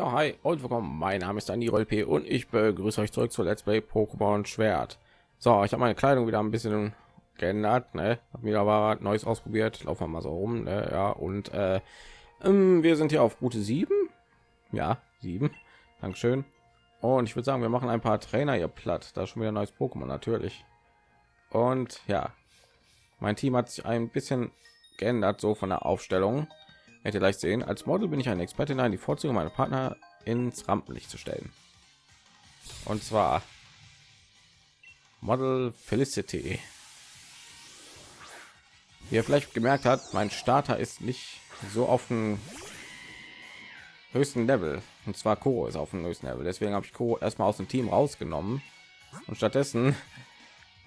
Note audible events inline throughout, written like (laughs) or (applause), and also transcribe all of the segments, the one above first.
Ja, hi und willkommen. Mein Name ist Andy P und ich begrüße euch zurück zu Let's Play Pokémon Schwert. So, ich habe meine Kleidung wieder ein bisschen geändert, ne? Hab wieder was Neues ausprobiert. Laufen wir mal so rum, ne? Ja, und äh, ähm, wir sind hier auf Route 7. Ja, 7. Dankeschön. Und ich würde sagen, wir machen ein paar Trainer hier platt. Da schon wieder neues Pokémon natürlich. Und ja, mein Team hat sich ein bisschen geändert, so von der Aufstellung ihr gleich sehen. Als model bin ich ein experte in die vorzüge meiner partner ins rampenlicht zu stellen. Und zwar model felicity wie ihr vielleicht gemerkt hat mein starter ist nicht so auf dem höchsten level. Und zwar Kuro ist auf dem höchsten level. Deswegen habe ich Kuro erstmal aus dem team rausgenommen. Und stattdessen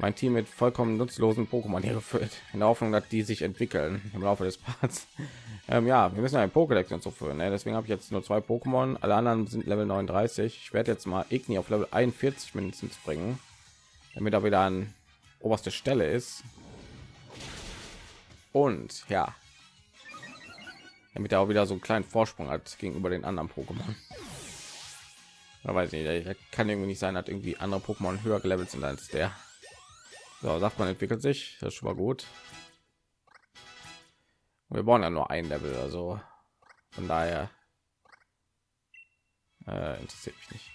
mein Team mit vollkommen nutzlosen Pokémon hier gefüllt, in der Hoffnung, dass die sich entwickeln im Laufe des Parts. (laughs) Ähm, ja, wir müssen ein Pokédex und so führen. Ne? Deswegen habe ich jetzt nur zwei Pokémon. Alle anderen sind Level 39. Ich werde jetzt mal Igni auf Level 41 mindestens bringen, damit er wieder an oberste Stelle ist. Und ja, damit er auch wieder so einen kleinen Vorsprung hat gegenüber den anderen Pokémon. (laughs) Da weiß ich nicht, kann irgendwie nicht sein, hat irgendwie andere Pokémon höher gelevelt sind als der. So, sagt man entwickelt sich, das ist schon mal gut. Wir brauchen ja nur ein Level, also von daher äh, interessiert mich nicht.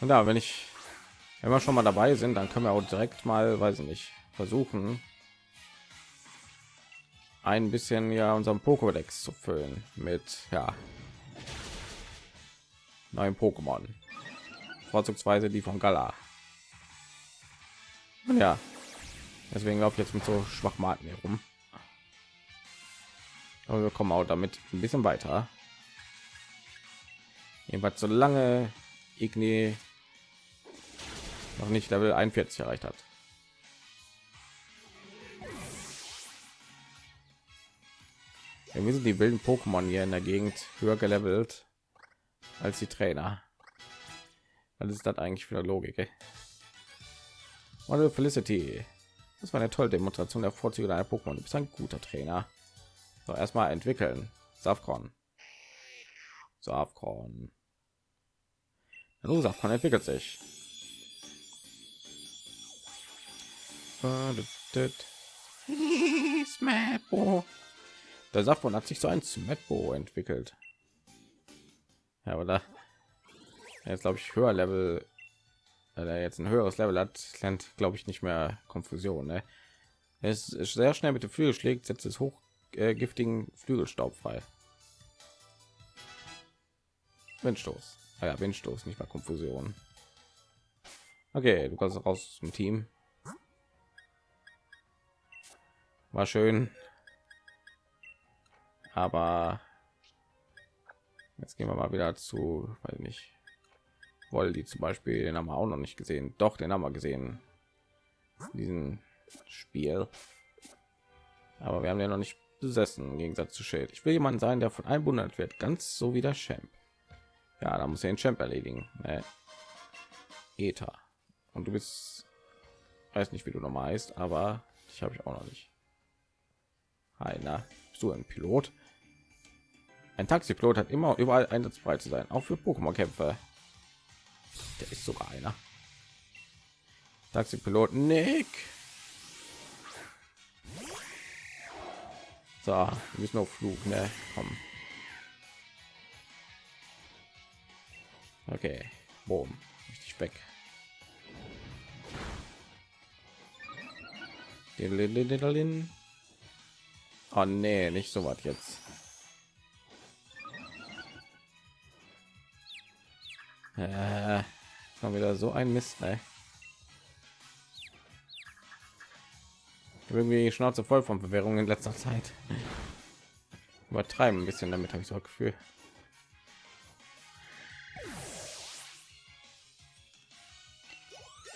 Und da, wenn ich, wir schon mal dabei sind, dann können wir auch direkt mal, weiß ich nicht, versuchen, ein bisschen ja unseren Pokédex zu füllen mit ja neuen Pokémon, vorzugsweise die von Gala. Ja, deswegen laufe ich jetzt mit so Schwachmaten herum. Aber wir kommen auch damit ein bisschen weiter. Jedenfalls so lange Igni noch nicht Level 41 erreicht hat. Irgendwie sind die wilden Pokémon hier in der Gegend höher gelevelt als die Trainer. Was ist das eigentlich für eine Logik? Ey? Model Felicity. Das war eine tolle Demonstration der Vorzüge deiner Pokémon. Du bist ein guter Trainer. So, erstmal entwickeln. Safkon. Safkon. Hallo, Safkon entwickelt sich. (laughs) Der Safkon hat sich so ein Smetbo entwickelt. Ja, oder? Jetzt glaube ich höher Level weil er jetzt ein höheres Level hat, lernt, glaube ich, nicht mehr Konfusion. Ne? Es ist sehr schnell mit dem Flügel schlägt, setzt es hoch äh, giftigen Flügelstaub frei. Windstoß. Ah ja, Windstoß, nicht mal Konfusion. Okay, du kannst raus zum Team. War schön. Aber jetzt gehen wir mal wieder zu, weil nicht die zum Beispiel den haben wir auch noch nicht gesehen. Doch den haben wir gesehen. Diesen spiel. Aber wir haben ja noch nicht besessen im gegensatz zu Schild. ich will jemand sein der von einbundert wird. Ganz so wie der champ. Ja da muss er den champ erledigen. Ne? Ether. und du bist weiß nicht wie du normal ist aber ich habe ich auch noch nicht. Einer so ein pilot? Ein taxipilot hat immer überall einsatzbereit zu sein auch für pokémon der ist sogar einer. Taxi-Pilot Nick. So, wir müssen auf Flug, ne? Komm. Okay, boom, richtig weg. Oh nee, nicht so was jetzt. Äh, Mal wieder so ein Mist, ey. irgendwie Schnauze voll von Bewährung in letzter Zeit. Übertreiben ein bisschen damit, habe ich so ein Gefühl.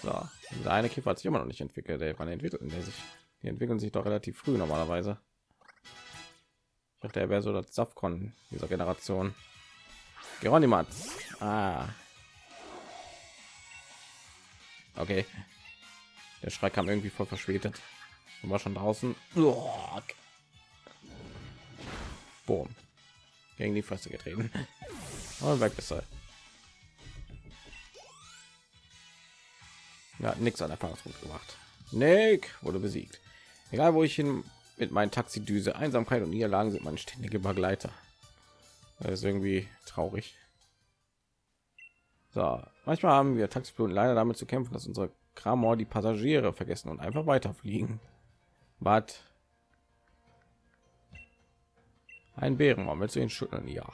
So, dieser eine Kiefer hat sich immer noch nicht entwickelt. Ey. Wann entwickelt der sich? Die entwickeln sich doch relativ früh normalerweise. Ich dachte, er wäre so das Safkon dieser Generation. Geronimatz. Ah, Okay. Der Schrei kam irgendwie voll verspätet. Und war schon draußen. Boom. gegen die Fresse getreten. (laughs) Und weg ist er. Ja, nichts an Erfahrungspunkt gemacht. Nick wurde besiegt. Egal wo ich hin mit meinen Taxidüse, Einsamkeit und Niederlagen sind meine ständige Begleiter. Das ist irgendwie traurig. So, manchmal haben wir Taxipiloten leider damit zu kämpfen, dass unsere Kramor die Passagiere vergessen und einfach weiterfliegen. Was? Ein Bärenmann, willst du ihn schütteln? Ja.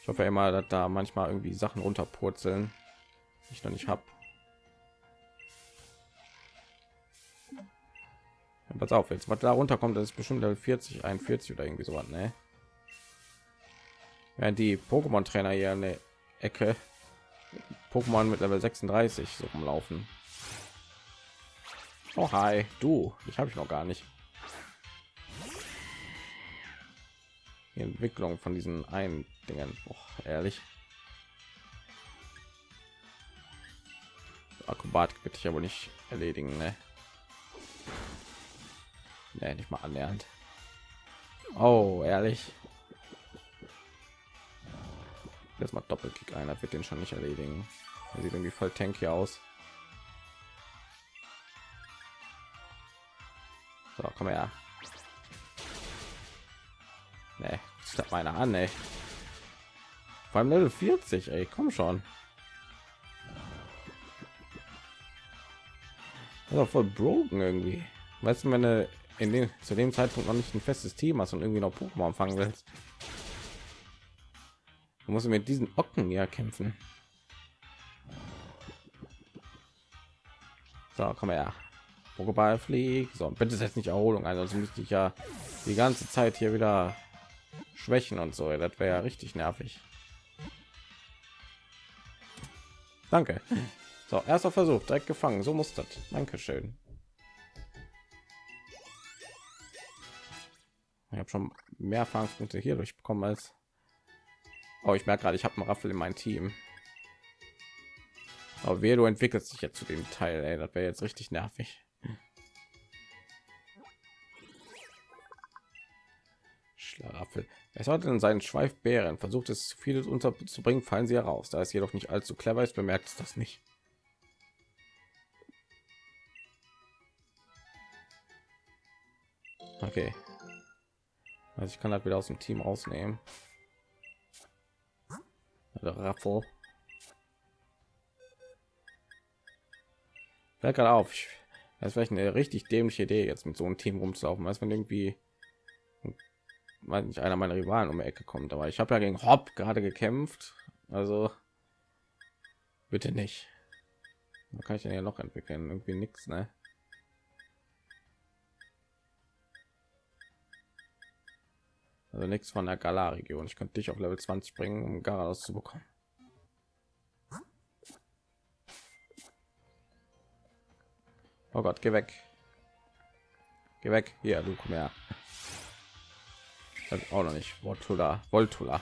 Ich hoffe immer, dass da manchmal irgendwie Sachen runterpurzeln, ich noch nicht habe. Ja, pass auf, jetzt was da runterkommt, das ist bestimmt Level 40, 41 oder irgendwie so ne? Während die Pokémon-Trainer hier eine Ecke Pokémon mit Level 36 so rumlaufen. Oh hi, du, ich habe ich noch gar nicht. Die Entwicklung von diesen einen Dingen, oh, ehrlich. Akrobatik bitte ich aber nicht erledigen, ne? Nee, nicht mal annähernd. Oh, ehrlich. Jetzt mal Doppelkick ein, wird den schon nicht erledigen. Er sieht irgendwie voll tanky aus. So, komm her. Nee, statt meiner an, ey. Beim Level 40, ey, komm schon. Also voll broken irgendwie. Weißt du, wenn du in dem zu dem Zeitpunkt noch nicht ein festes Team hast und irgendwie noch Pokémon fangen willst, du musst mit diesen Ocken ja kämpfen. So, komm her. Pokéball flieg. So, bitte jetzt nicht Erholung ein, sonst müsste ich ja die ganze Zeit hier wieder schwächen und so. Das wäre ja richtig nervig. Danke. So, erster Versuch, direkt gefangen. So muss das. Dankeschön. Ich habe schon mehr Erfahrungspunkte hier durchbekommen als. Oh, ich merke gerade, ich habe einen Raffel in mein Team. Aber wer du entwickelst sich jetzt zu dem Teil, ey, das wäre jetzt richtig nervig. Schlaraffel. Er sollte in seinen Schweifbären versucht es vieles unterzubringen, fallen sie heraus. Da es jedoch nicht allzu clever ist, bemerkt es das nicht. Okay. Also ich kann halt wieder aus dem Team rausnehmen. Raffel. Fällt gerade auf. Das ist vielleicht eine richtig dämliche Idee, jetzt mit so einem Team rumzulaufen, als wenn irgendwie nicht einer meiner Rivalen um die Ecke kommt. Aber ich habe ja gegen Hopp gerade gekämpft. Also bitte nicht. Da kann ich denn ja noch entwickeln. Irgendwie nichts, ne? Also nichts von der Galar-Region. Ich könnte dich auf Level 20 bringen, um Garados zu bekommen. Oh Gott, geh weg. Geh weg. Hier, du komm her. Das auch noch nicht. Voltula. Voltula.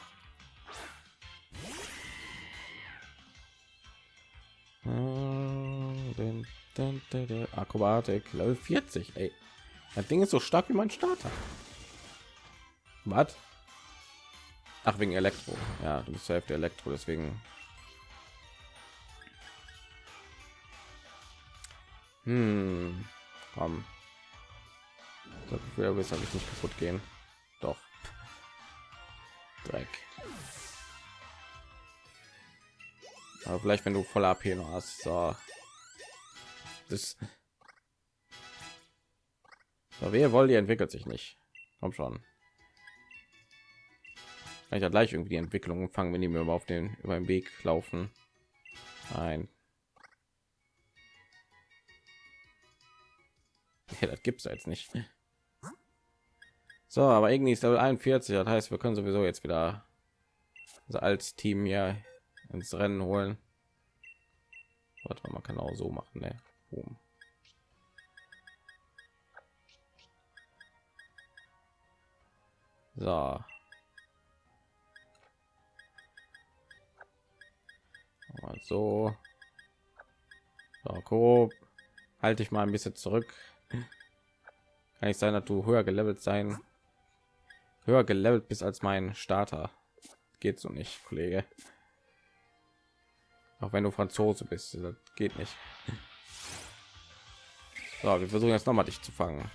Akrobatik Level 40. Ey. Das Ding ist so stark wie mein Starter. Was? Ach, wegen Elektro. Ja, du bist zur Hälfte Elektro, deswegen Hm. Komm. Jetzt habe ich nicht kaputt gehen. Doch. Dreck. Aber vielleicht, wenn du voll AP noch hast. So. Das. So, wer wollen die entwickelt sich nicht. Komm schon. Kann ich gleich irgendwie die Entwicklung fangen, wenn die mir auf den über den Weg laufen. Nein. Ja, das gibt's jetzt nicht. So, aber irgendwie ist Level 41, das heißt, wir können sowieso jetzt wieder als Team hier ins Rennen holen. Warte, man kann auch so machen, ne? Boom. So. So. So, grob. Halte ich mal ein bisschen zurück. Kann ich sein, dass du höher gelevelt sein höher gelevelt bist als mein Starter. Geht so nicht, Kollege. Auch wenn du Franzose bist, das geht nicht. So, wir versuchen jetzt noch mal dich zu fangen.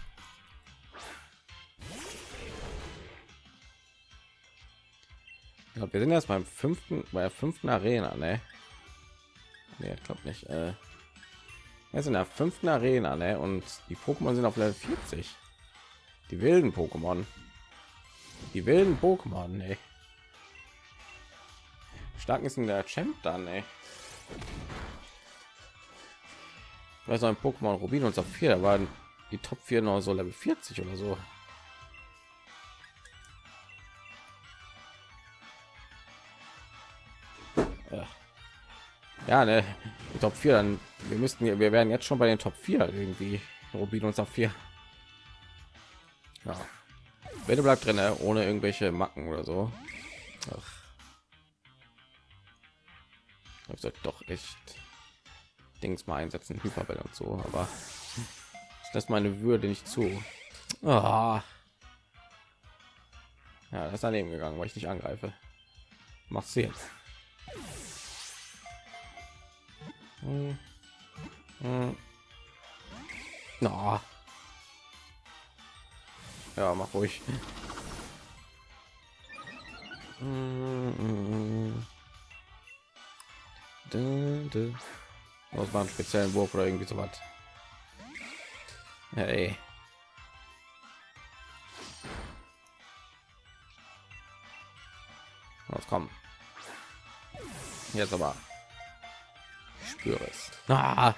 Wir sind erst beim fünften, bei der fünften Arena, ne? Nee, glaube nicht. Äh, wir sind in der fünften Arena, ne? Und die Pokémon sind auf Level 40. Die wilden Pokémon. Die wilden Pokémon, ne? Stark ist in der Champ dann, ey. Weil so ein Pokémon Rubin und Saphir, da waren die Top 4 noch so Level 40 oder so. Ja, ne, die Top 4 dann wir müssten wir werden jetzt schon bei den Top 4 irgendwie Rubin und Saphir. Ja. Bitte bleibt drin, ne? ohne irgendwelche Macken oder so. Ach. Ich sollte doch echt Dings mal einsetzen, Hyperbell und so, aber das meine Würde nicht zu. Ah. Ja, das ist daneben gegangen, weil ich nicht angreife. Macht sie jetzt. Hm. Hm. No. Ja, mach ruhig. Das war ein speziellen Wurf oder irgendwie so was. Hey. Was kommt? Jetzt aber. Es. Ah.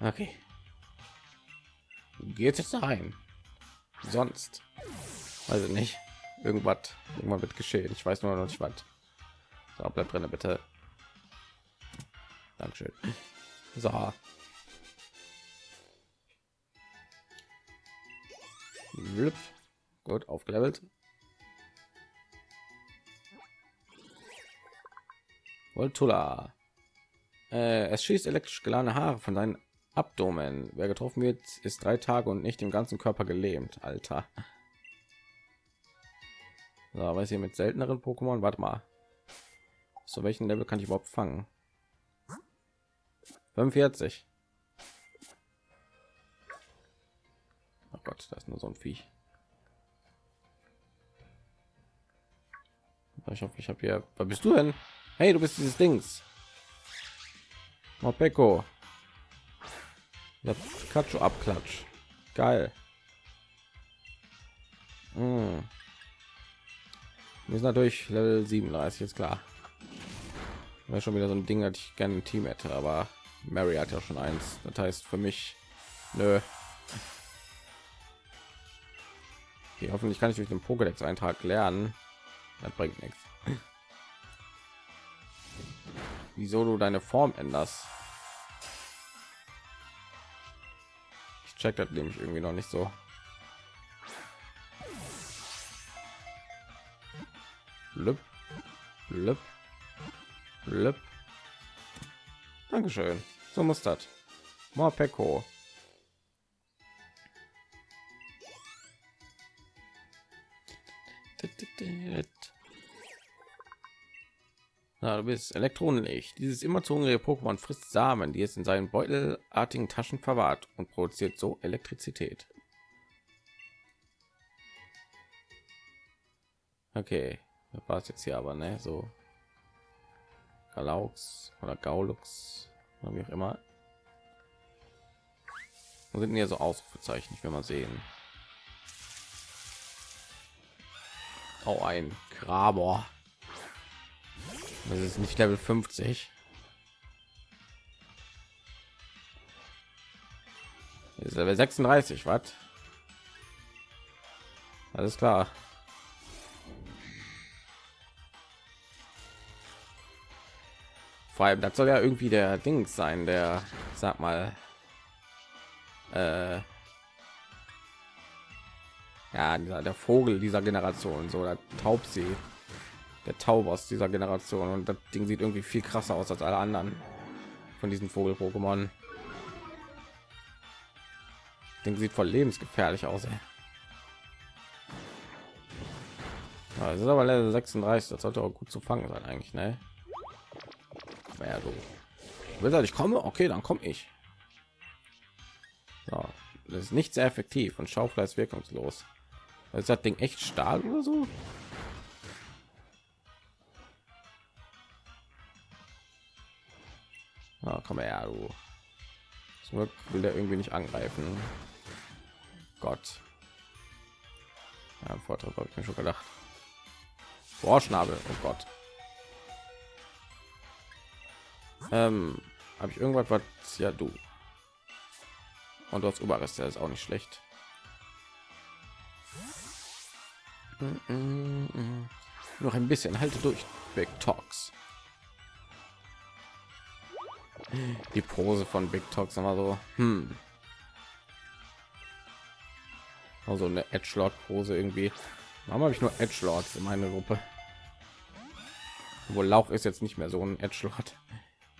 Okay. Geht es rein? Sonst. Also nicht. Irgendwas. Irgendwann wird geschehen. Ich weiß nur noch nicht was. So, bleibt drin, bitte. Dankeschön. So. Gut, aufgelevelt. Voltula. Äh, es schießt elektrisch geladene Haare von seinen Abdomen. Wer getroffen wird, ist drei Tage und nicht im ganzen Körper gelähmt. Alter. So, weiß hier mit selteneren Pokémon. Warte mal. Zu welchen Level kann ich überhaupt fangen? 45. Oh Gott, das ist nur so ein Viech. Ich hoffe, ich habe hier. Was bist du denn? Hey, du bist dieses Dings. Mopeko. Pikachu abklatsch. Geil. Hm. Wir sind natürlich Level 37 jetzt klar. Wäre schon wieder so ein Ding, dass ich gerne ein Team hätte, aber Mary hat ja schon eins. Das heißt für mich, nö. Okay, hoffentlich kann ich durch den Pokédex Eintrag lernen. Das bringt nichts. Wieso du deine Form änderst? check das nämlich irgendwie noch nicht so. Lüpp, lüpp, lüpp. Dankeschön. So muss das. Morpeko. Na, du bist Elektronenlicht. Dieses immer zu hungrige Pokémon frisst Samen, die es in seinen beutelartigen Taschen verwahrt und produziert so Elektrizität. Okay, das war es jetzt hier aber, ne? So Galaux oder Gaulux oder wie auch immer. Wo sind hier so Ausrufezeichen? Ich will mal sehen. Auch ein Kraber. Das ist nicht Level 50. Ist Level 36, was? Alles klar. Vor allem, das soll ja irgendwie der Ding sein, der, sag mal, äh, ja, dieser, der Vogel dieser Generation, so der Taubsee der Taub aus dieser Generation und das Ding sieht irgendwie viel krasser aus als alle anderen von diesen Vogel-Pokémon. Ding sieht voll lebensgefährlich aus. Ey. Ist aber Level 36, das sollte auch gut zu fangen sein eigentlich, ne? Ja, du will ich komme, okay, dann komme ich. So, das ist nicht sehr effektiv und Schaufleisch wirkungslos. Ist das Ding echt Stahl oder so? Ja, komm her, du. Zum Glück will der irgendwie nicht angreifen. Gott. Ja, Vorteil habe ich mir schon gedacht. Boah, Schnabel, oh Gott. Ähm, habe ich irgendwas, was ja du. Und du hast Überreste, ist auch nicht schlecht. Mm -mm -mm. Noch ein bisschen, halte durch. Big Talks. Die Pose von Big Talks immer so. Hm. Also eine Edgelord Pose irgendwie. Warum habe ich nur Edgelords in meiner Gruppe? Wo Lauch ist jetzt nicht mehr so ein Edgelord.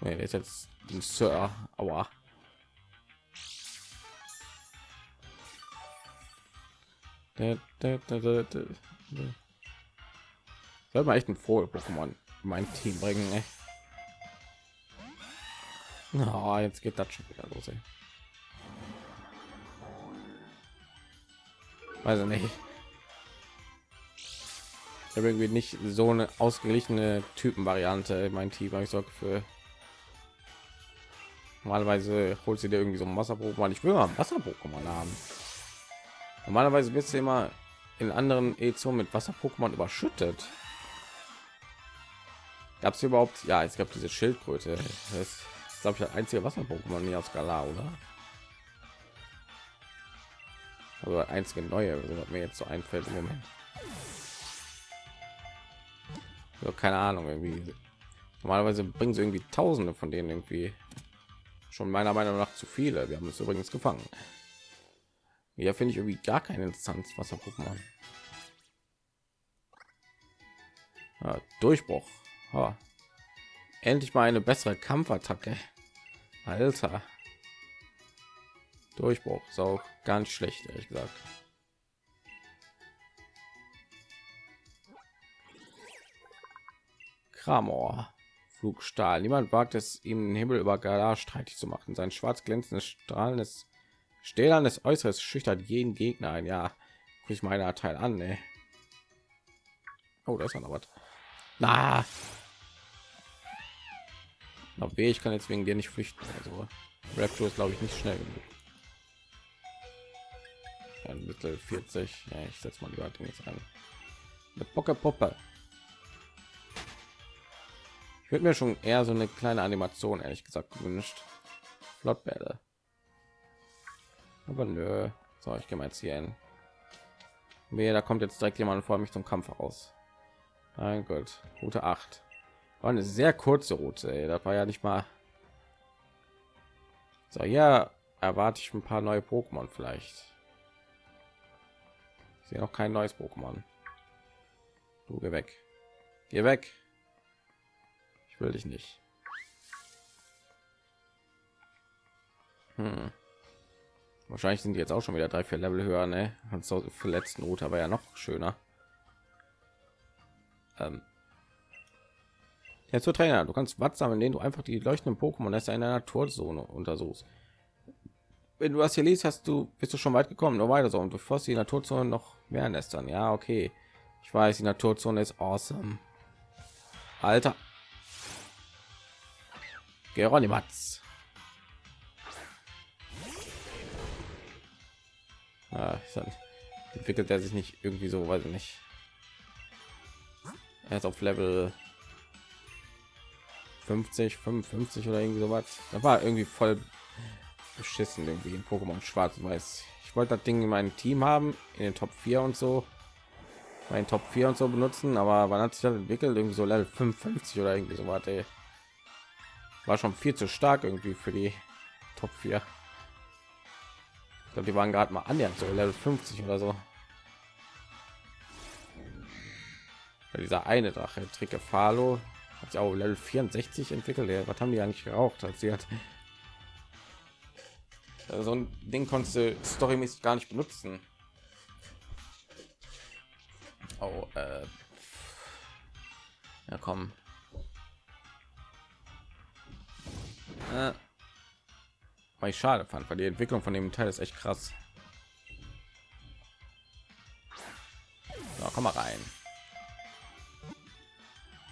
Nee, ist jetzt ein Sir. Aua. Da, da, da, da, da. Soll man echt ein Vogel Pokémon mein Team bringen, ey. Oh, jetzt geht das schon wieder los, ey. Weiß ich nicht. Ich habe irgendwie nicht so eine ausgeglichene Typenvariante in mein Team. Ich sorge für normalerweise holt sie dir irgendwie so ein Wasser-Pokémon. Ich will mal Wasser-Pokémon haben. Normalerweise wird sie immer in anderen Editionen mit Wasser-Pokémon überschüttet. Gab es überhaupt? Ja, es gab diese Schildkröte. Das glaube ich, das einzige Wasser-Pokémon nie aus Galar, oder? Aber einzige neue, was mir jetzt so einfällt im Moment. So, keine Ahnung, irgendwie. Normalerweise bringen sie irgendwie Tausende von denen irgendwie schon meiner Meinung nach zu viele. Wir haben es übrigens gefangen. Ja, finde ich irgendwie gar keine Instanz Wasser Pokémon. Ja, Durchbruch. Ha. Endlich mal eine bessere Kampfattacke. Alter. Durchbruch ist auch nicht schlecht, ehrlich gesagt. Kramor. Flugstahl. Niemand wagt es, ihm den Himmel über Galar streitig zu machen. Sein schwarz glänzendes strahlendes stählernes Äußeres schüchtert jeden Gegner ein. Ja, ich meine Teil an. Ne? Oh, da ist noch was. Na, noch weh, ich kann jetzt wegen dir nicht flüchten. Also Raptor ist glaube ich nicht schnell genug. Ein Mittel 40. Ja, ich setze mal die Leute jetzt an. Eine Bocke Puppe. Ich würde mir schon eher so eine kleine Animation ehrlich gesagt gewünscht. Flottbälle. Aber nö. So, ich gehe mal jetzt hier hin. Wehe, da kommt jetzt direkt jemand vor mich zum Kampf aus. Mein Gott, Route 8. War eine sehr kurze Route. Ey. War ja nicht mal. So, ja, erwarte ich ein paar neue Pokémon vielleicht. Ich sehe noch kein neues Pokémon. Du geh weg. Geh weg. Ich will dich nicht. Hm. Wahrscheinlich sind die jetzt auch schon wieder drei, vier Level höher, ne? Und für letzten Route aber ja noch schöner. Ähm. Jetzt zur Trainer, du kannst was sammeln, den du einfach die leuchtenden Pokémon erst in der Naturzone untersuchst. Wenn du das hier liest, hast du bist du schon weit gekommen, nur weiter so und bevor die Naturzone noch mehr nestern. Ja, okay. Ich weiß, die Naturzone ist awesome. Alter. Geronimatz. Ja, entwickelt er sich nicht irgendwie so, weiß ich nicht. Er ist auf Level 50, 55 oder irgendwie sowas. Da war irgendwie voll beschissen irgendwie in Pokémon Schwarz und Weiß. Ich wollte das Ding in meinem Team haben, in den Top 4 und so, meinen Top 4 und so benutzen, aber wann hat sich das entwickelt? Irgendwie so Level 55 oder irgendwie so was. War schon viel zu stark irgendwie für die Top 4 glaube, die waren gerade mal annähernd so Level 50 oder so. Ja, dieser eine Drache, Tricke Falo, hat sich auch Level 64 entwickelt. Ja, was haben die eigentlich geraucht, als sie hat? so ein Ding konntest du storymäßig gar nicht benutzen. Oh, äh. ja komm. Äh. Weil ich schade fand, weil die Entwicklung von dem Teil ist echt krass. So, komm mal rein.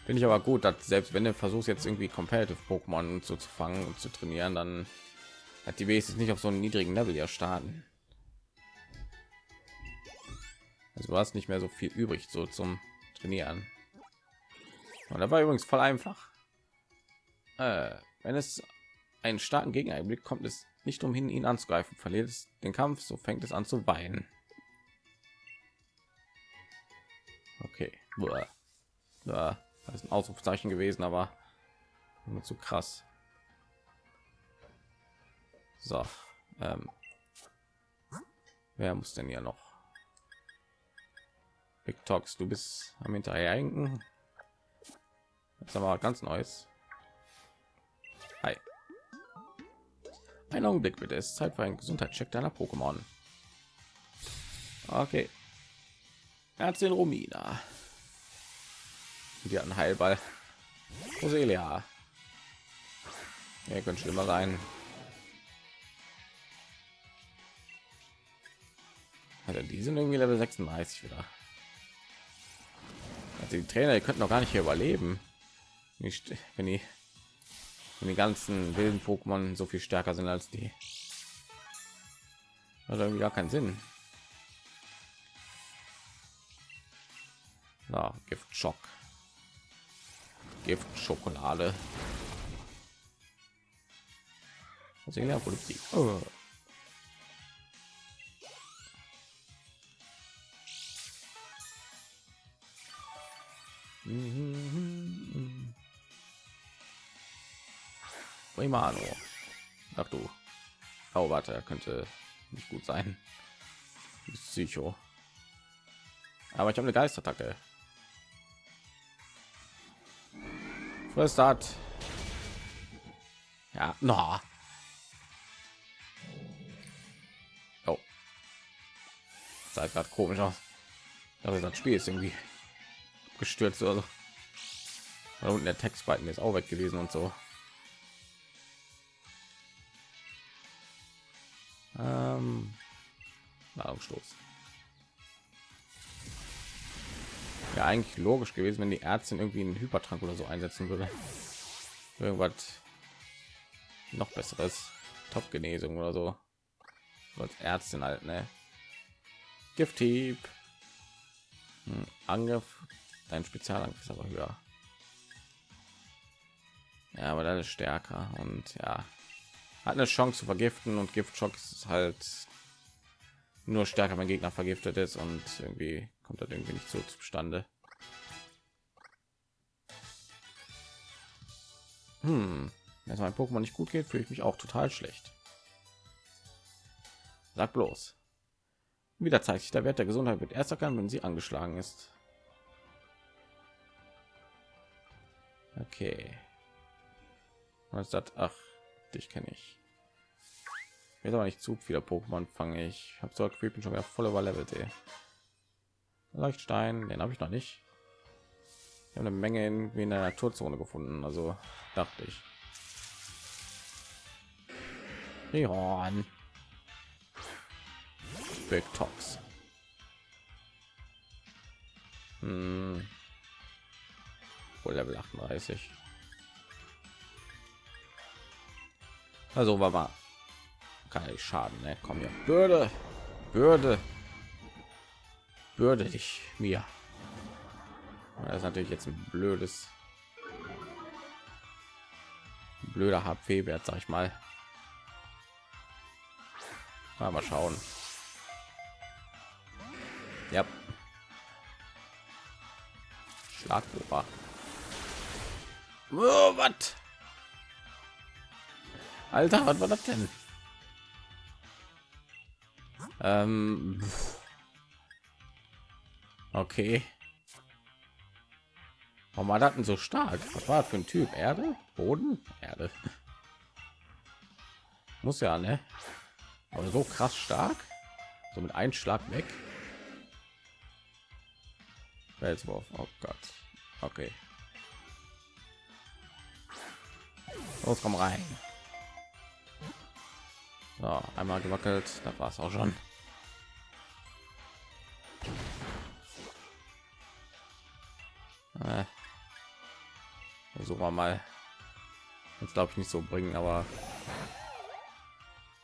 Finde ich aber gut, dass selbst wenn du versuchst jetzt irgendwie competitive Pokémon so zu fangen und zu trainieren, dann hat die wenigstens nicht auf so einem niedrigen Level ja starten. Also du hast nicht mehr so viel übrig so zum Trainieren. Und da war übrigens voll einfach. Äh, wenn es einen starken Gegner blickt, kommt es nicht umhin, ihn anzugreifen. Verliert es den Kampf, so fängt es an zu weinen. Okay. Ja, das ist ein Ausrufezeichen gewesen, aber nur zu krass. So, ähm, wer muss denn hier noch? Big Talks, du bist am hinterherhinken. Das ist aber ganz neues. Hi. Ein Augenblick bitte, es ist Zeit für einen Gesundheitscheck deiner Pokémon. Okay. Ärztin Romina. Die hat einen Heilball. Roselia. Ja, könnt schlimmer sein. Also die sind irgendwie Level 36 wieder. Also die Trainer, die könnten noch gar nicht hier überleben. Nicht, wenn die, wenn die ganzen wilden Pokémon so viel stärker sind als die. Hat irgendwie gar keinen Sinn. Na, Giftschock. Gift Schokolade. Die. Oh. Primano. Ach du. Oh, warte, könnte nicht gut sein. Psycho. Aber ich habe eine Geistattacke. Was hat? Ja, no. Oh. Sah gerade komisch aus. Aber das Spiel ist irgendwie gestürzt oder so. Da unten der Textbalken ist auch weg gewesen und so. Ähm, Nahrungsstoß. Ja, eigentlich logisch gewesen, wenn die Ärztin irgendwie einen Hypertrank oder so einsetzen würde. Irgendwas noch besseres, Top-Genesung oder so. Als Ärztin halt, ne? Gifthieb. Hm, Angriff Dein Spezialangriff ist aber höher. Ja, aber das ist stärker und ja, hat eine Chance zu vergiften und Giftschock ist halt nur stärker, wenn Gegner vergiftet ist und irgendwie kommt das irgendwie nicht so zustande. Hm, wenn mein Pokémon nicht gut geht, fühle ich mich auch total schlecht. Sag bloß. Wieder zeigt sich der Wert der Gesundheit wird erst erkannt, wenn sie angeschlagen ist. Okay. Was ist das? Ach, dich kenne ich. Jetzt aber nicht zu viele Pokémon fange ich. Habe so bin schon wieder voll überlevelt. Ey. Leuchtstein, den habe ich noch nicht. Ich habe eine Menge in, in der Naturzone gefunden, also dachte ich. Rihorn. Big Tox. Hm wohl Level 38. Also war mal kann ich schaden, ne? Komm hier. Bürde, Bürde, Bürde dich mir. Das ist natürlich jetzt ein blödes, blöder HP-Wert, sag ich mal. Mal schauen. Ja. Schlagbohrer. Oh, was? Alter, was war das denn? Ähm, okay. Warum war das denn so stark? Was war das für ein Typ? Erde? Boden? Erde. Muss ja, ne? Aber so krass stark, so mit einem Schlag weg. Felswurf, oh Gott. Okay. Los, komm rein. So, einmal gewackelt, da war es auch schon. Äh, versuchen wir mal. Jetzt glaube ich nicht so bringen, aber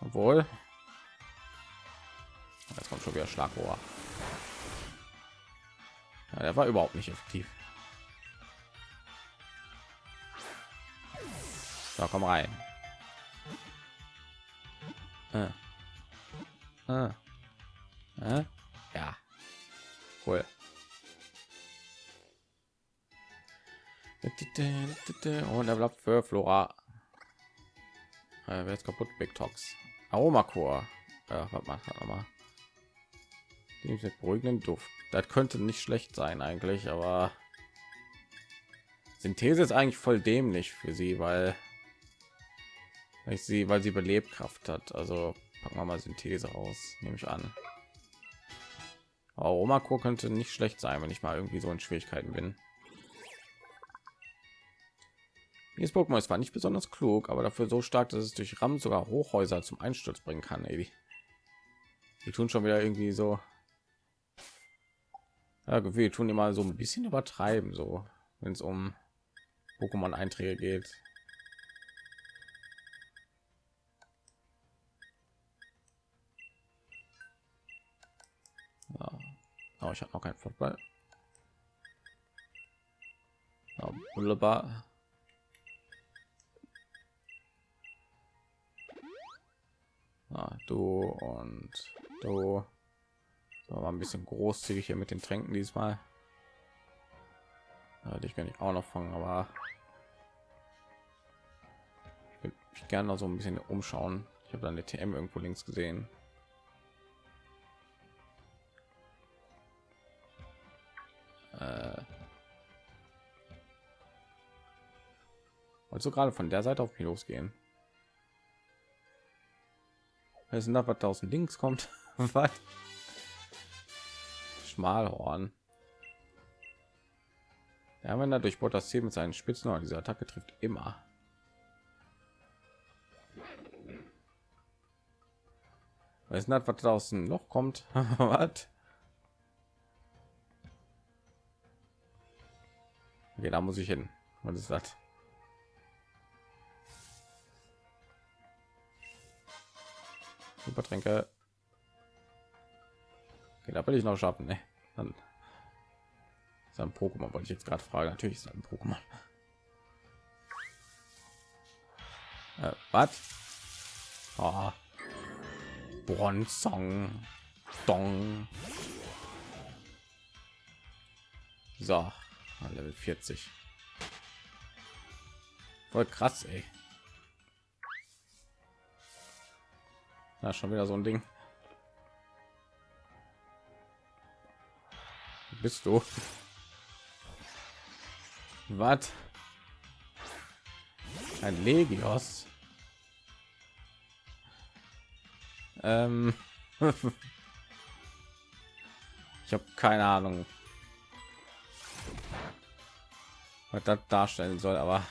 obwohl. Jetzt kommt schon wieder Schlagrohr. Ja, der war überhaupt nicht effektiv. So, komm rein. Äh. Äh. Äh. Ja. Cool. Und Level Up für Flora. Äh, wer ist kaputt? Big Tox. Aromacore. Ja, was macht er nochmal? Die beruhigenden Duft. Das könnte nicht schlecht sein eigentlich, aber Synthese ist eigentlich voll dämlich für sie, weil ich sie, weil sie Belebkraft hat. Also packen wir mal Synthese aus, nehme ich an. Aromacore könnte nicht schlecht sein, wenn ich mal irgendwie so in Schwierigkeiten bin. Dieses Pokémon ist zwar nicht besonders klug, aber dafür so stark, dass es durch Ram sogar Hochhäuser zum Einsturz bringen kann. Ey, die, tun schon wieder irgendwie so. Ja, wir tun immer so ein bisschen übertreiben, so wenn es um Pokémon-Einträge geht. Oh, ich habe noch keinen Football. Ja, wunderbar. Ah, du und du. So, war ein bisschen großzügig hier mit den Tränken diesmal. Ja, dich kann ich auch noch fangen, aber ich will mich gerne noch so ein bisschen umschauen. Ich habe dann eine TM irgendwo links gesehen. Äh, also gerade von der Seite auf mich losgehen? Es sind aus dem Links kommt. (laughs) was? Schmalhorn. Ja, wenn er durchbohrt das Ziel mit seinen Spitzen, aber diese Attacke trifft immer. Ist das, was draußen noch kommt? (laughs) was? Okay, da muss ich hin. Was ist das? Supertränke. Okay, da will ich noch schaffen. Ne? Dann ist ein Pokémon, wollte ich jetzt gerade fragen. Natürlich ist ein Pokémon. Äh, was? Oh. Bronzong. Dong. So, Level 40. Voll krass, ey. Na, schon wieder so ein Ding. Bist du? Was? Ein Legios? Ähm. (laughs) ich habe keine Ahnung, was das darstellen soll, aber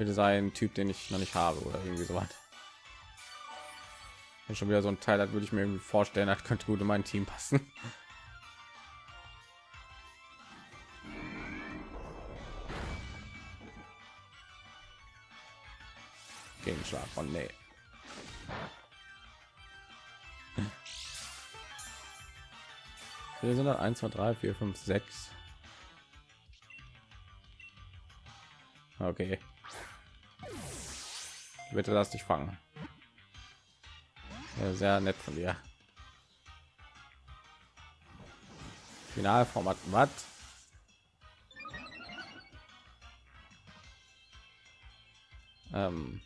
bitte sein Typ, den ich noch nicht habe oder irgendwie so was. Wenn schon wieder so ein Teil hat, würde ich mir irgendwie vorstellen, das könnte gut in mein Team passen. Gegenschlag von nee. Wir sind 1, 2, 3, 4, 5, 6. Okay. Bitte lass dich fangen. Ja, sehr nett von dir. Finalformat was? Ähm.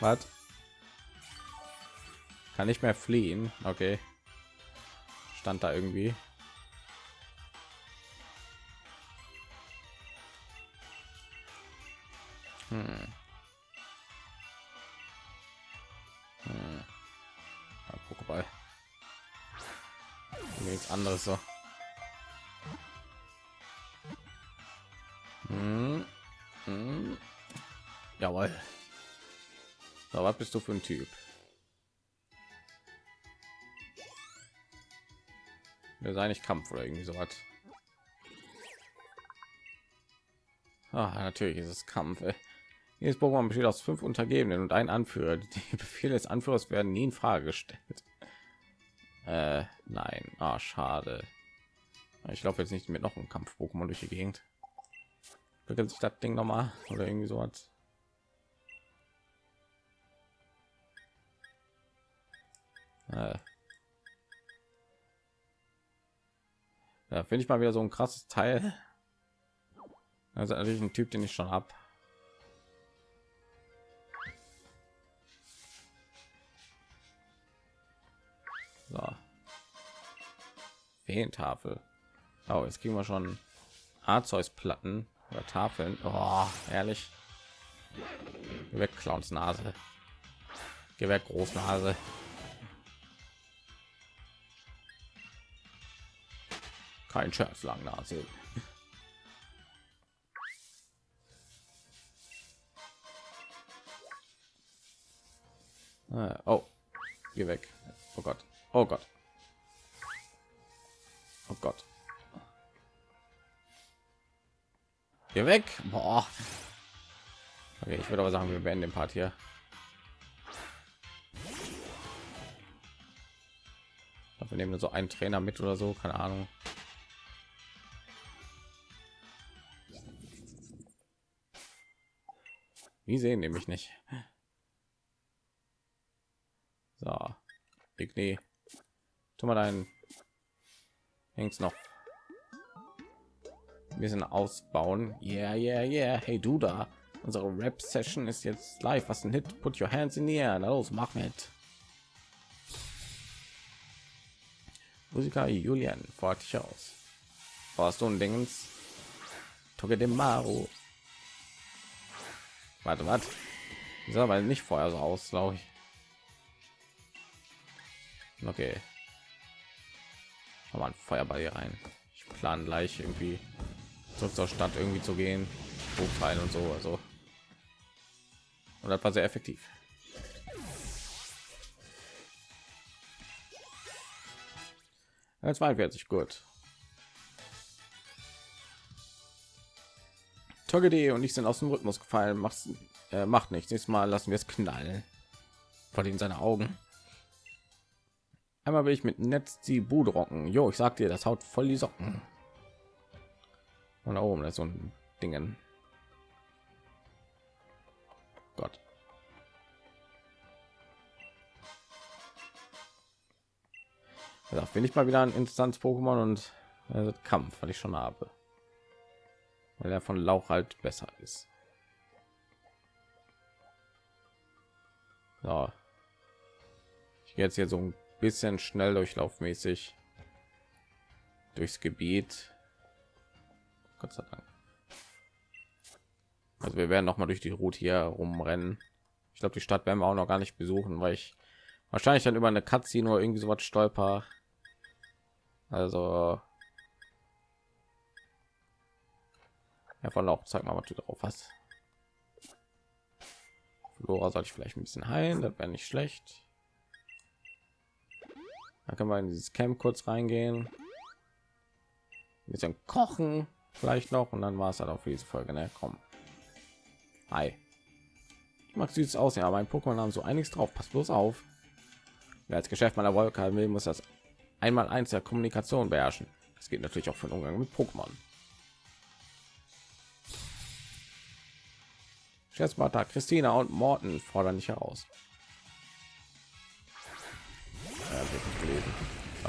Was? Kann nicht mehr fliehen. Okay. Stand da irgendwie. Hm. Hm. Ja, Pokéball. Nichts anderes so. Hm. Hm. Jawohl. So, was bist du für ein Typ? Das ist eigentlich Kampf oder irgendwie so was. Ah, natürlich ist es Kampf. Ey. Jedes Pokémon besteht aus fünf Untergebenen und ein Anführer. Die (laughs) Befehle des Anführers werden nie in Frage gestellt. Äh, nein, ah, schade. Ich laufe jetzt nicht mit noch einem Kampf-Pokémon durch die Gegend. Beginnt sich das Ding noch mal oder irgendwie so was. Äh. Ja, finde ich mal wieder so ein krasses Teil. Also natürlich ein Typ, den ich schon habe. So. Fehlentafel. Oh, jetzt kriegen wir schon Arzeus-Platten oder Tafeln. Oh, ehrlich. Geh weg, Clowns Nase. Geh weg, Großnase. Kein Scherz, Langnase. Ah, oh, geh weg. Oh Gott. Oh Gott. Oh Gott. Geh weg. Boah. Okay, ich würde aber sagen, wir beenden den Part hier. Wir nehmen so einen Trainer mit oder so, keine Ahnung. Wie sehen nämlich nicht. So, Igni, tu mal deinen Hängs noch ein bisschen ausbauen. Yeah, yeah, yeah. Hey, du da. Unsere Rap-Session ist jetzt live. Was ein Hit? Put your hands in the air. Na los, mach mit. Musiker Julian fordert dich aus. Brauchst du ein Dingens? Maru. Warte, was? Sieht aber nicht vorher so aus, glaube ich. Okay. Aber ein Feuerball hier rein. Ich plane gleich irgendwie zurück zur Stadt irgendwie zu gehen, hochfallen und so. Also und das war sehr effektiv. Ja, 42 gut. Togedi und ich sind aus dem Rhythmus gefallen. Macht, äh, macht nichts. Nächstes Mal lassen wir es knallen. Vor in seine Augen. Einmal will ich mit Netz die Bude rocken. Jo, ich sag dir, das haut voll die Socken. Und da oben ist so ein Dingen. Gott. Da finde ich mal wieder ein Instanz Pokémon und äh, Kampf, weil ich schon habe. Weil er von Lauch halt besser ist. So. Ich gehe jetzt hier so ein bisschen schnell durchlaufmäßig durchs Gebiet. Gott sei Dank. Also wir werden noch mal durch die Route hier rumrennen. Ich glaube, die Stadt werden wir auch noch gar nicht besuchen, weil ich wahrscheinlich dann über eine Cutscene oder irgendwie so was stolper. Also ja, von auch zeig mal, was du drauf hast. Flora soll ich vielleicht ein bisschen heilen, das wäre nicht schlecht. Dann können wir in dieses Camp kurz reingehen. Ein bisschen kochen vielleicht noch und dann war es halt für diese Folge. Ne? Komm. Hi. Ich mag süß aussehen, aber mein Pokémon haben so einiges drauf. Pass bloß auf. Wer als Geschäft meiner Wolke will, muss das einmal eins der Kommunikation beherrschen. Das geht natürlich auch für den Umgang mit Pokémon. Scherzmarta, Christina und Morten fordern dich heraus.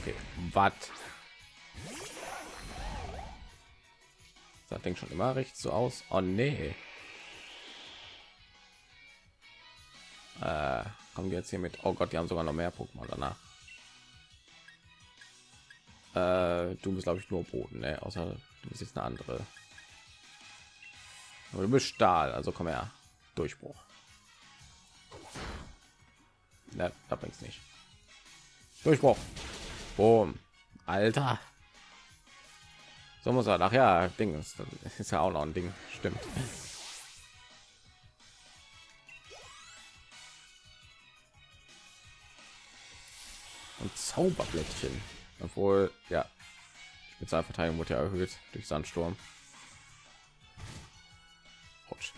Okay, was? Das Ding schon immer recht so aus. Oh nee. Äh, kommen wir jetzt hier mit? Oh Gott, die haben sogar noch mehr Pokémon danach. Äh, du bist glaube ich nur Boden, ne? außer du bist jetzt eine andere. Aber du bist Stahl, also komm her. Durchbruch. Ne, da bringt's nicht. Durchbruch. Boom. Alter. So muss er nachher Ding ist, ist ja auch noch ein Ding. Stimmt. Und Zauberblättchen. Obwohl, ja, Spezialverteidigung wurde ja erhöht durch Sandsturm. Autsch.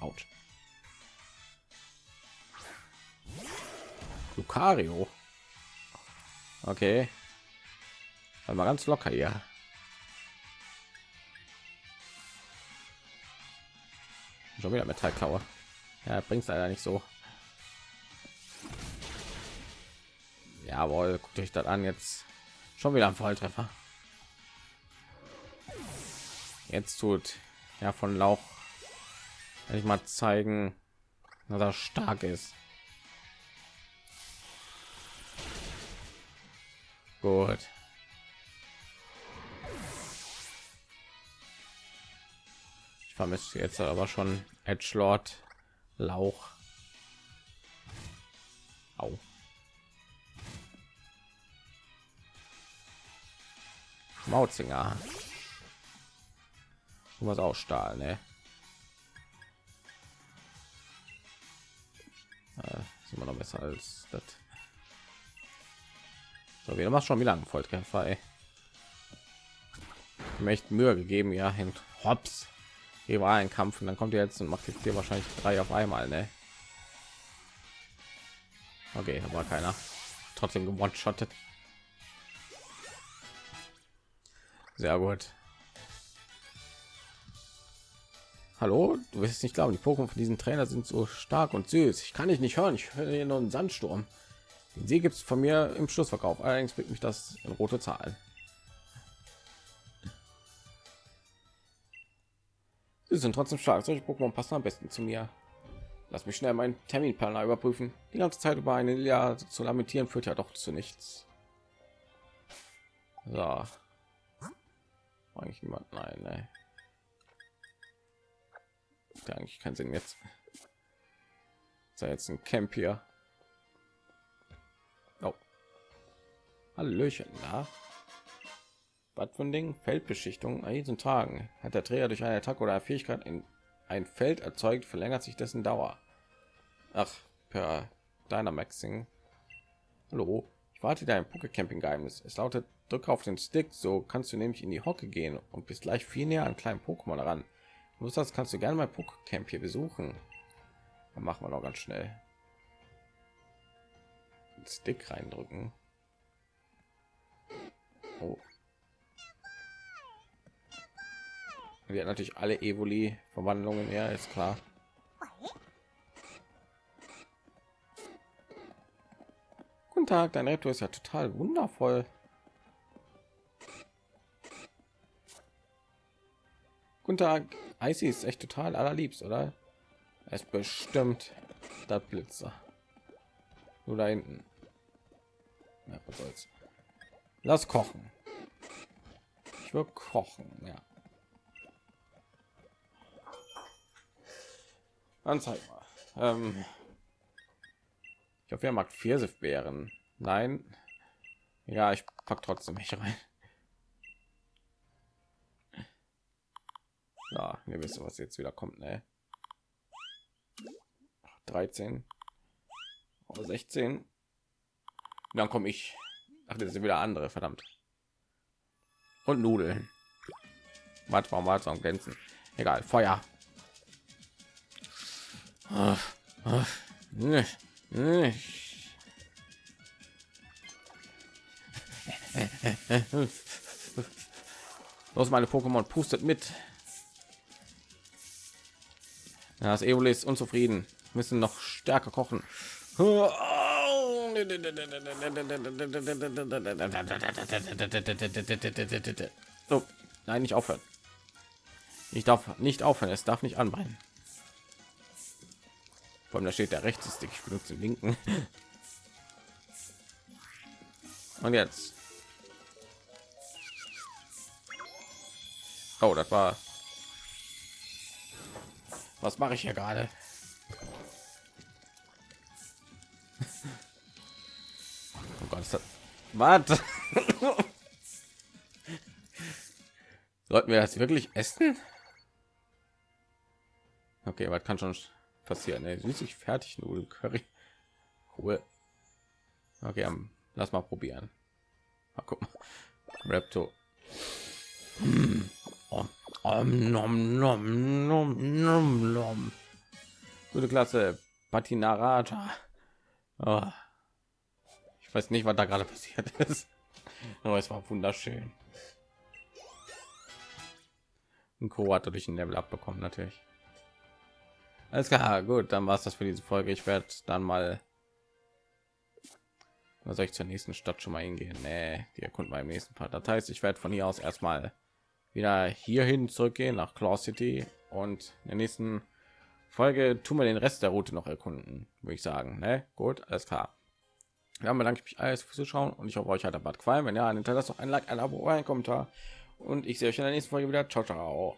Autsch. Lucario. Okay. Mal ganz locker hier. Schon wieder Metallklaue. Ja, bringt leider nicht so. Jawohl, guckt euch das an jetzt. Schon wieder ein Volltreffer. Jetzt tut ja von Lauch wenn ich mal zeigen, dass er stark ist. Gut. Ich vermisse jetzt aber schon Edge Lord Lauch. Au. Mautzinger. Du was auch Stahl, ne? Äh, ist immer noch besser als das. So, wir machen schon wieder einen Volltreffer. Ey. Möchte Mühe gegeben, ja, hin hops. Hier war ein Kampf und dann kommt ihr jetzt und macht jetzt hier wahrscheinlich drei auf einmal, ne? Okay, war keiner. Trotzdem gewonshottet. Sehr gut. Hallo, du wirst nicht glauben, die Pokémon von diesen Trainer sind so stark und süß. Ich kann dich nicht hören. Ich höre hier nur einen Sandsturm. Den See gibt es von mir im Schlussverkauf. Allerdings bringt mich das in rote Zahlen. Sie sind trotzdem stark. Solche Pokémon passen am besten zu mir. Lass mich schnell meinen Terminplaner überprüfen. Die ganze Zeit über eine Jahr zu lamentieren führt ja doch zu nichts. So. Eigentlich niemand. Nein, nein eigentlich keinen Sinn jetzt. Ist jetzt ein Camp hier. Hallöchen, da. Was von Ding? Feldbeschichtung an diesen Tagen hat der Träger durch eine Attacke oder Fähigkeit in ein Feld erzeugt, verlängert sich dessen Dauer. Ach, per Dynamaxing. Hallo, ich warte dein Pokecamping Geheimnis. Es lautet: Drücke auf den Stick, so kannst du nämlich in die Hocke gehen und bist gleich viel näher an kleinen Pokémon ran. Lust hast, kannst du gerne mal Camp hier besuchen. Dann machen wir noch ganz schnell. Stick reindrücken. Oh. Wir natürlich alle Evoli Verwandlungen, ja, ist klar. Guten Tag, dein Reptor ist ja total wundervoll. Guten Tag, Icy ist echt total allerliebst, oder? Er ist bestimmt der Blitzer. Nur da hinten. Ja, was soll's. Lass kochen. Ich will kochen, ja. Dann zeig mal. Ähm ich hoffe, er mag Pfirsichbeeren. Nein. Ja, ich pack trotzdem mich rein. Ja, wir wissen, was jetzt wieder kommt, ne? 13 oder 16. Dann komme ich. Ach, das sind wieder andere, verdammt. Und Nudeln. Warte mal, mal zum Glänzen. Egal, Feuer. Los, meine Pokémon pustet mit. Das Evoli ist unzufrieden. Müssen noch stärker kochen. Oh, nein, nicht aufhören. Ich darf nicht aufhören. Es darf nicht anbrennen. Vor allem da steht der rechte Stick. Ich benutze den linken. Und jetzt. Oh, das war Was mache ich hier gerade? Was? Sollten wir das wirklich essen? Okay, was kann schon passieren? Ne, süßig fertig Nudel Curry. Cool. Okay, um, lass mal probieren. Mal gucken. Raptor. Mm. Oh. Um, nom, nom, nom, nom, nom. Gute Klasse. Patinarata. Oh. Ich weiß nicht, was da gerade passiert ist. (laughs) Aber es war wunderschön. Und Co. hat dadurch ein Level abbekommen, natürlich. Alles klar, gut, dann war es das für diese Folge. Ich werde dann mal was soll ich zur nächsten Stadt schon mal hingehen? Nee, die erkunden wir im nächsten Part. Das heißt, ich werde von hier aus erstmal wieder hierhin zurückgehen nach Claw City und in der nächsten Folge tun wir den Rest der Route noch erkunden, würde ich sagen. Ne? Gut, alles klar. Dann bedanke ich mich alles fürs Zuschauen und ich hoffe, euch hat der Bad gefallen. Wenn ja, dann hinterlasst doch ein Like, ein Abo, ein Kommentar und ich sehe euch in der nächsten Folge wieder. Ciao, ciao.